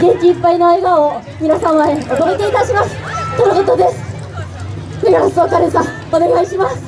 元気いっぱいの笑顔を皆様へお届けいたします。とのことです。メガラスおかれさんお願いします。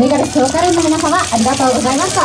メガレスローカルの皆様ありがとうございました。